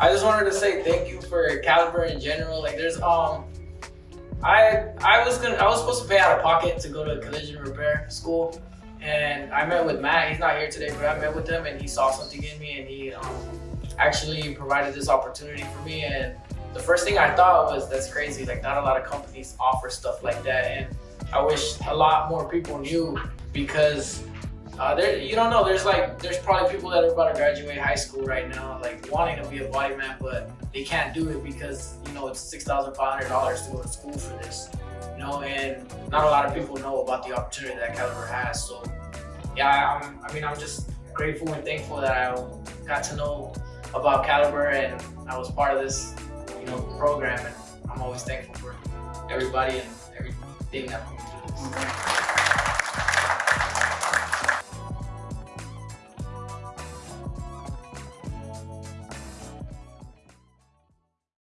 I just wanted to say thank you for Caliber in general. Like there's um I I was gonna I was supposed to pay out of pocket to go to collision repair school and I met with Matt. He's not here today, but I met with him and he saw something in me and he um, actually provided this opportunity for me. And the first thing I thought was that's crazy. Like not a lot of companies offer stuff like that. And I wish a lot more people knew because uh, there, you don't know. There's like, there's probably people that are about to graduate high school right now, like wanting to be a body man, but they can't do it because you know it's six thousand five hundred dollars to go to school for this. You know, and not a lot of people know about the opportunity that Caliber has. So, yeah, I'm, I mean, I'm just grateful and thankful that I got to know about Caliber and I was part of this, you know, program. And I'm always thankful for everybody and everything that me through this.